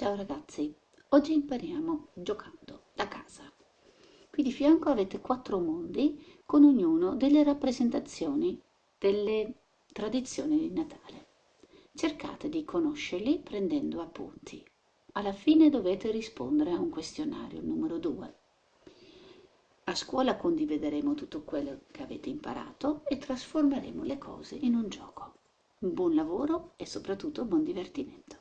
Ciao ragazzi, oggi impariamo giocando da casa. Qui di fianco avete quattro mondi con ognuno delle rappresentazioni delle tradizioni di Natale. Cercate di conoscerli prendendo appunti. Alla fine dovete rispondere a un questionario numero 2. A scuola condivideremo tutto quello che avete imparato e trasformeremo le cose in un gioco. Buon lavoro e soprattutto buon divertimento.